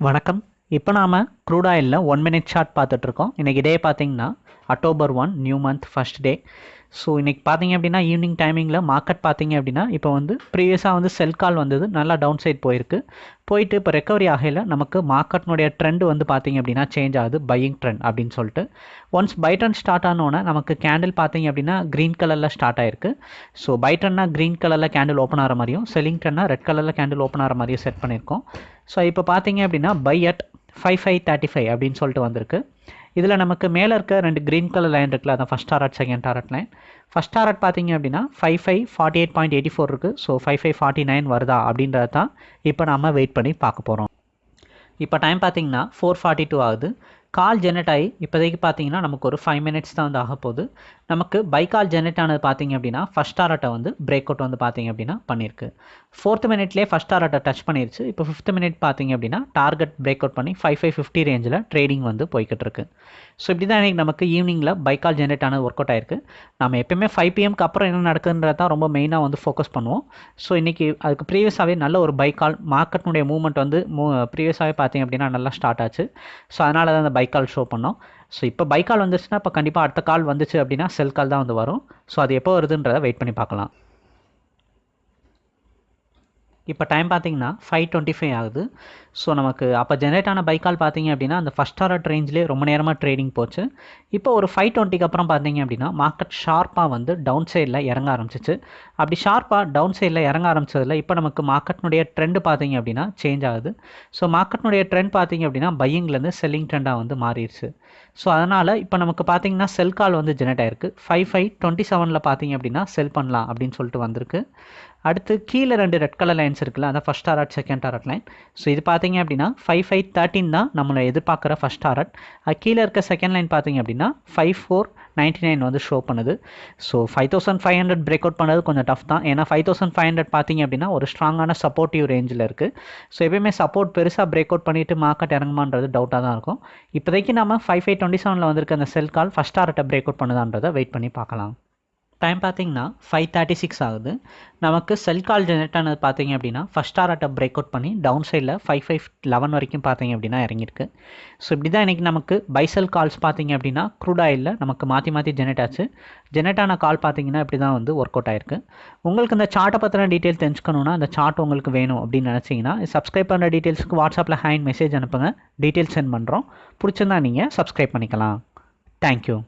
வணக்கம். இப்போ நாம் க்ரூட் ஆயிலில் ஒன் மினிட் ஷார்ட் பார்த்துட்ருக்கோம் இன்றைக்கி டே பார்த்தீங்கன்னா October one new month first day so இன்றைக்கி பார்த்தீங்க அப்படின்னா ஈவினிங் டைமிங்கில் மார்க்கெட் பார்த்தீங்க அப்படின்னா இப்போ வந்து ப்ரீவியஸாக வந்து செல் கால் வந்தது நல்லா டவுன் சைட் போயிருக்கு. போயிட்டு இப்போ ரெக்கவரி ஆகையில் நமக்கு மார்க்கெட்னுடைய ட்ரெண்ட் வந்து பார்த்தீங்க அப்படின்னா சேஞ்ச் ஆகுது பையிங் ட்ரெண்ட் அப்படின்னு சொல்லிட்டு. ஒன்ஸ் பை ட்ரெண்ட் ஸ்டார்ட் ஆனோன்னா நமக்கு கேண்டில் பார்த்தீங்க அப்படின்னா க்ரீன் கலரில் ஸ்டார்ட் ஆயிருக்கு. ஸோ பை ட்ரெண்ட்னா க்ரீன் கலரில் கேண்டில் ஓப்பன் ஆகிற மாதிரியும் செல்லிங் ட்ரெண்ட்னா ரெட் கலரில் கேண்டில் ஓப்பன் ஆகிற மாதிரியும் செட் பண்ணியிருக்கோம். ஸோ இப்போ பார்த்தீங்க அப்படின்னா buy at five five thirty five அப்படின்னு சொல்லிட்டு வந்திருக்கு. இதில் நமக்கு மேலே இருக்க ரெண்டு க்ரீன் கலர் லைன் இருக்குல்ல அதான் first target second target line first target பார்த்தீங்க அப்படின்னா five five forty eight point eighty four இருக்குது so five five forty nine வருதா அப்படின்றது தான் இப்போ நம்ம வெயிட் பண்ணி பார்க்க போகிறோம் இப்போ டைம் பார்த்தீங்கன்னா ஃபோர் ஃபார்ட்டி டூ ஆகுது. கால் ஜெனரேட் ஆகி இப்போதைக்கு பார்த்தீங்கன்னா நமக்கு ஒரு ஃபைவ் மினிட்ஸ் தான் வந்து ஆக போகுது. நமக்கு பை கால் ஜெனரேட் ஆனது பார்த்தீங்க அப்படின்னா ஃபஸ்ட் ஆர்ட்டை வந்து பிரேக் அவுட் வந்து பார்த்தீங்க அப்படின்னா பண்ணியிருக்கு. ஃபோர்த் மினிட்லேயே ஃபஸ்ட் ஆர்ட்டை டச் பண்ணிருச்சு. இப்போ ஃபிஃப்த் மினிட் பார்த்தீங்க அப்படின்னா டார்கெட் பிரேக் அவுட் பண்ணி ஃபைவ் ஃபைவ் ஃபிஃப்டி ரேஞ்சில் ட்ரேடிங் வந்து போய்கிட்டு இருக்கு ஸோ இப்படி தான் இன்றைக்கி நமக்கு ஈவினிங்கில் பை கால் ஜெனரேட் ஆனது ஒர்க் அவுட் ஆயிருக்கு. நம்ம எப்பயுமே ஃபைவ் பிஎம்க்கு அப்புறம் என்ன நடக்குதுன்றது தான் ரொம்ப மெயினாக வந்து ஃபோக்கஸ் பண்ணுவோம். ஸோ இன்றைக்கி அதுக்கு ப்ரீவியஸாகவே நல்ல ஒரு பை கால் மார்க்கெட்னுடைய மூவ்மெண்ட் வந்து மூ ப்ரீவியஸாகவே பார்த்தீங்க அப்படின்னா நல்லா ஸ்டார்ட் ஆச்சு. ஸோ அதனால தான் அந்த பைக்கால் ஷோ பண்ணோம். ஸோ இப்போ பைக்கால் வந்துச்சுன்னா இப்போ கண்டிப்பாக அடுத்த கால் வந்துச்சு அப்படின்னா செல் கால் தான் வந்து வரும். ஸோ அது எப்போ வருதுன்றதை வெயிட் பண்ணி பார்க்கலாம். இப்போ டைம் பார்த்தீங்கன்னா ஃபைவ் டுவெண்ட்டி ஃபைவ் ஆகுது. ஸோ நமக்கு அப்போ ஜென்ரேட் ஆன பைக்கால் பார்த்தீங்க அப்படின்னா அந்த ஃபஸ்ட் ஆர்டர் ரேஞ்சிலே ரொம்ப நேரமாக ட்ரேடிங் போச்சு. இப்போ ஒரு ஃபைவ் டுவெண்ட்டிக்கு அப்புறம் பார்த்தீங்க அப்படின்னா மார்க்கெட் ஷார்ப்பாக வந்து டவுன் சைடில் இறங்க ஆரம்பிச்சிச்சு. அப்படி ஷார்ப்பாக டவுன் சைடில் இறங்க ஆரம்பிச்சதில் இப்போ நமக்கு மார்க்கெட்னுடைய ட்ரெண்ட் பார்த்தீங்க அப்படின்னா சேஞ்ச் ஆகுது. ஸோ மார்க்கெட்னுடைய ட்ரெண்ட் பார்த்தீங்க அப்படின்னா பையிங்லேருந்து செல்லிங் ட்ரெண்டாக வந்து மாறிடுச்சு. ஸோ அதனால் இப்போ நமக்கு பார்த்தீங்கன்னா செல் கால் வந்து ஜெனரேட் ஆயிருக்கு. ஃபைவ் ஃபைவ் டுவெண்ட்டி செவனில் பார்த்தீங்க அப்படின்னா செல் பண்ணலாம் அப்படின்னு சொல்லிட்டு வந்திருக்கு. அடுத்து கீழே ரெண்டு ரெட் கலர் லைன்ஸ் இருக்குல்ல அதான் first target second target line so இது பார்த்தீங்க அப்படின்னா ஃபைவ் ஃபைவ் தேர்ட்டின் தான் நம்மளை எதிர்பார்க்குற ஃபஸ்ட் டாரட் கீழே இருக்க செகண்ட் லைன் பார்த்தீங்க அப்படின்னா ஃபைவ் ஃபோர் நைன்ட்டி நைன் வந்து ஷோ பண்ணுது. So five thousand five hundred break out பண்ணுறது கொஞ்சம் டஃப் தான். ஏன்னா ஃபைவ் தௌசண்ட் ஃபைவ் ஹண்ட்ரட் பார்த்தீங்க அப்படின்னா ஒரு ஸ்ட்ராங்கான சப்போர்ட்டிவ் ரேஞ்சில் இருக்குது ஸோ எப்பயுமே சப்போர்ட் பெருசாக பிரேக் அவுட் பண்ணிவிட்டு மார்க்கெட் இறங்குமான்றது டவுட்டாக தான் இருக்கும். இப்போதைக்கு நம்ம ஃபைவ் ஃபைவ் டுவெண்ட்டி செவனில் வந்திருக்க அந்த செல் கால் ஃபஸ்ட் டாரட்டை பிரேக் அவுட் பண்ணுதான்றதை வெயிட் பண்ணி பார்க்கலாம். டைம் பார்த்தீங்கன்னா ஃபைவ் தேர்ட்டி சிக்ஸ் ஆகுது. நமக்கு செல் கால் ஜெனரேட் ஆனது பார்த்தீங்க அப்படின்னா ஃபஸ்ட் டாரட்டை பிரேக் அவுட் பண்ணி டவுன் சைடில் ஃபைவ் ஃபைவ் லெவன் வரைக்கும் பார்த்தீங்க அப்படின்னா இறங்கியிருக்கு. ஸோ இப்படி தான் இன்றைக்கி நமக்கு பைசல் கால்ஸ் பார்த்தீங்க அப்படின்னா க்ரூட் ஆயிலில் நமக்கு மாற்றி மாற்றி ஜெனரேட் ஆச்சு. ஜெனரேட் ஆன கால் பார்த்தீங்கன்னா இப்படி தான் வந்து ஒர்க் அவுட் ஆயிருக்கு. உங்களுக்கு இந்த சார்ட்டை பற்றின டீட்டெயில் தெரிஞ்சுக்கணுன்னா அந்த சார்ட் உங்களுக்கு வேணும் அப்படின்னு நினச்சிங்கன்னா சப்ஸ்கிரைப் பண்ணுற டீட்டெயில்ஸுக்கு வாட்ஸ்அப்பில் ஹேண்ட் மெசேஜ் அனுப்புங்க. டீட்டெயில்ஸ் சென்ட் பண்ணுறோம் பிடிச்சிருந்தா நீங்கள் சப்ஸ்கிரைப் பண்ணிக்கலாம். தேங்க்யூ